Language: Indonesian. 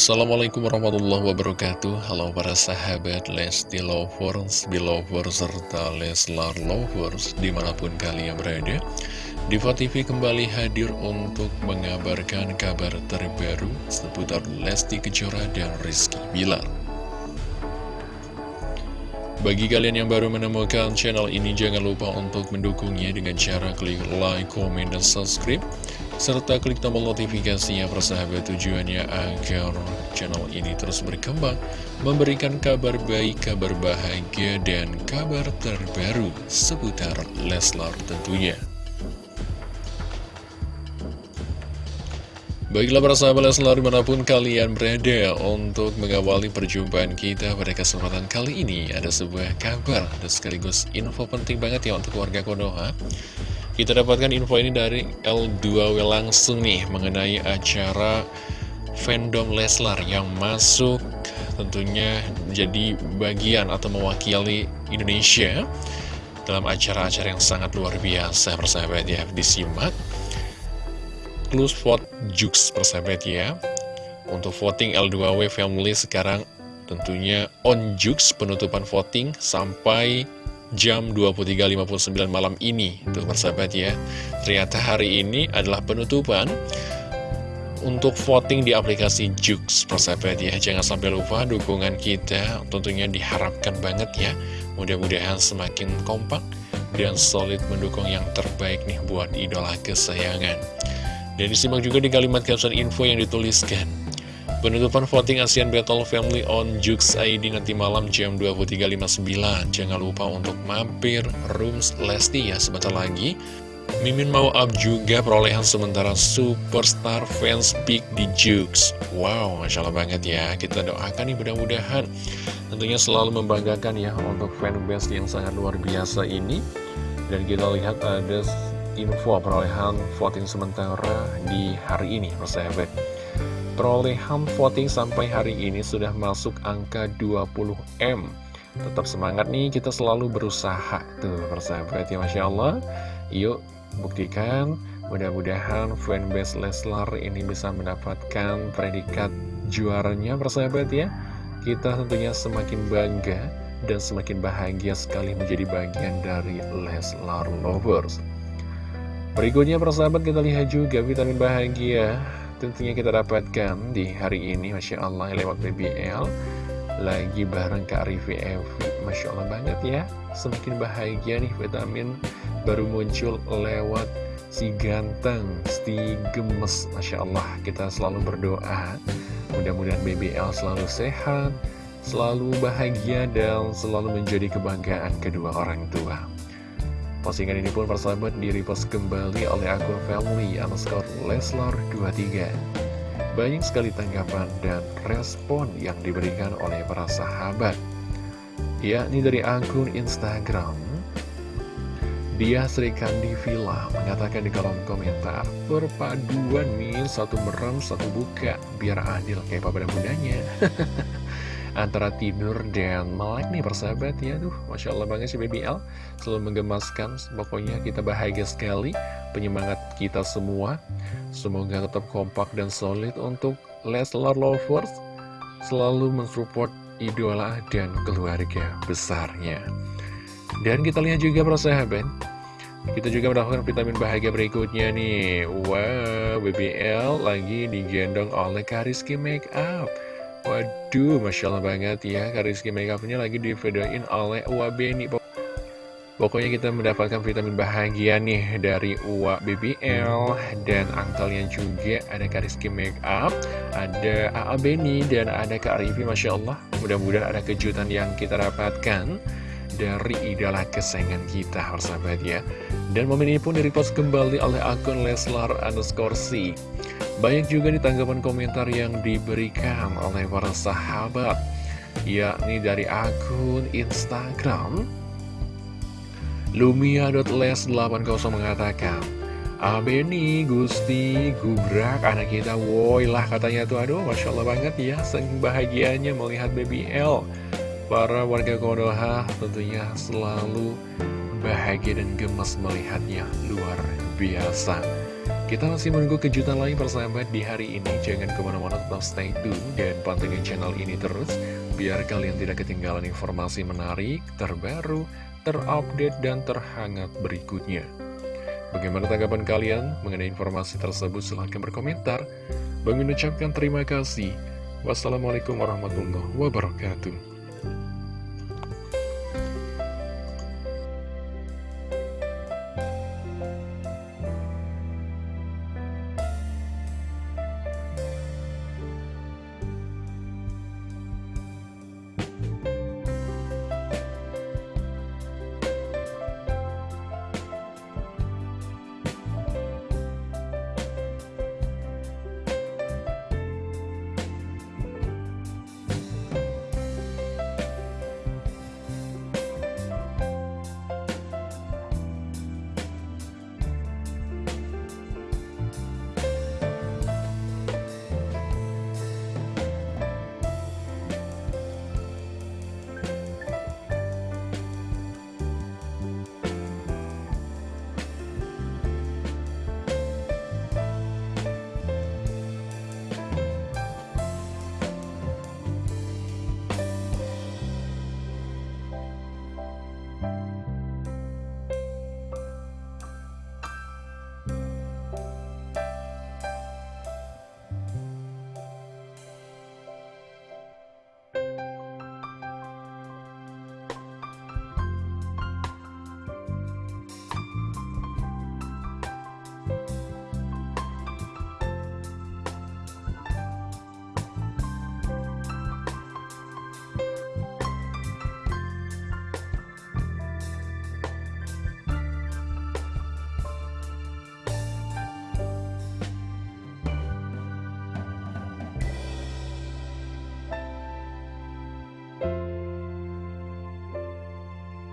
Assalamualaikum warahmatullahi wabarakatuh. Halo para sahabat Lesti Lovers, Belovers, serta Leslar Lovers Di mana pun kalian berada Diva TV kembali hadir untuk mengabarkan kabar terbaru Seputar Lesti Kejora dan Rizky Bilar. Bagi kalian yang baru menemukan channel ini, jangan lupa untuk mendukungnya dengan cara klik like, comment, dan subscribe serta klik tombol notifikasinya persahabat tujuannya agar channel ini terus berkembang, memberikan kabar baik, kabar bahagia, dan kabar terbaru seputar Leslar tentunya. Baiklah para sahabat Leslar di mana pun kalian berada untuk mengawali perjumpaan kita pada kesempatan kali ini ada sebuah kabar dan sekaligus info penting banget ya untuk warga Konoha kita dapatkan info ini dari L2W langsung nih mengenai acara fandom Leslar yang masuk tentunya jadi bagian atau mewakili Indonesia dalam acara-acara yang sangat luar biasa persahabat ya. Disimak close vote Jux persahabat ya. Untuk voting L2W family sekarang tentunya on Jux penutupan voting sampai jam 23.59 malam ini. Tuh persahabat ya. Ternyata hari ini adalah penutupan Untuk voting di aplikasi Jux persahabat ya. Jangan sampai lupa dukungan kita Tentunya diharapkan banget ya. Mudah-mudahan semakin kompak Dan solid mendukung yang terbaik nih Buat idola kesayangan. Dan disimak juga di kalimat caption info yang dituliskan Penutupan voting ASEAN Battle Family on Jux ID nanti malam jam 23.59 Jangan lupa untuk mampir Rooms Lesti ya sebentar lagi. Mimin mau up juga perolehan sementara Superstar Fans Peak di Jux. Wow, Masya Allah banget ya. Kita doakan nih mudah-mudahan. Tentunya selalu membanggakan ya untuk fanbase yang sangat luar biasa ini. Dan kita lihat ada info perolehan voting sementara di hari ini persahabat Perolehan voting sampai hari ini sudah masuk angka 20M Tetap semangat nih, kita selalu berusaha Tuh, persahabat ya Masya Allah. Yuk, buktikan Mudah-mudahan fanbase Leslar ini bisa mendapatkan predikat juaranya persahabat ya. Kita tentunya semakin bangga dan semakin bahagia sekali menjadi bagian dari Leslar Lovers. Berikutnya persahabat kita lihat juga vitamin bahagia tentunya kita dapatkan di hari ini Masya Allah lewat BBL lagi bareng Kak Rivi Evi. Masya Allah banget ya. Semakin bahagia nih vitamin baru muncul lewat si ganteng si gemes. Masya Allah kita selalu berdoa. Mudah-mudahan BBL selalu sehat selalu bahagia dan selalu menjadi kebanggaan kedua orang tua. Postingan ini pun persahabat di-repost kembali oleh akun family underscore Leslar 23. Banyak sekali tanggapan dan respon yang diberikan oleh para sahabat. Yakni dari akun Instagram, dia Sri Kandi Villa mengatakan di kolom komentar, Perpaduan nih, satu merem, satu buka, biar adil kayak papa dan bundanya. antara tidur dan melek nih persahabat. Ya Duh, Masya Allah banget sih Baby L. Selalu menggemaskan, pokoknya kita bahagia sekali Penyemangat kita semua. Semoga tetap kompak dan solid untuk Leslar Lovers Selalu mensupport idola dan keluarga besarnya. Dan kita lihat juga persahabat kita juga mendapatkan vitamin bahagia berikutnya nih. Wow, BBL lagi digendong oleh Kariski Makeup Waduh, Masya Allah banget ya Rizky Makeupnya lagi divideoin oleh Uwa Beni. Pokoknya kita mendapatkan vitamin bahagia nih dari Uwa BBL Dan angkelnya juga ada Kariski Makeup Ada AA Beni dan ada Kak Rivi Masya Allah. Mudah-mudahan ada kejutan yang kita dapatkan Dari idola kesayangan kita persahabat ya. Dan momen ini pun direpost kembali oleh akun Leslar underscore C banyak juga di tanggapan komentar yang diberikan oleh para sahabat Yakni dari akun Instagram Lumia.les80 mengatakan Abeni, Gusti, Gubrak, anak kita woi lah katanya tuh. Aduh, Masya Allah banget ya Saking bahagianya melihat Baby L. Para warga Konoha tentunya selalu bahagia dan gemes melihatnya Luar biasa Kita masih menunggu kejutan lain persahabat di hari ini. Jangan ke mana-mana tetap stay tune dan pantengin channel ini terus. Biar kalian tidak ketinggalan informasi menarik, terbaru, terupdate, dan terhangat berikutnya. Bagaimana tanggapan kalian mengenai informasi tersebut? Silahkan berkomentar. Bang ucapkan terima kasih. Wassalamualaikum warahmatullahi wabarakatuh.